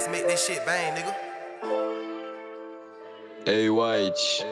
ass make this shit bang, nigga. Hey, White.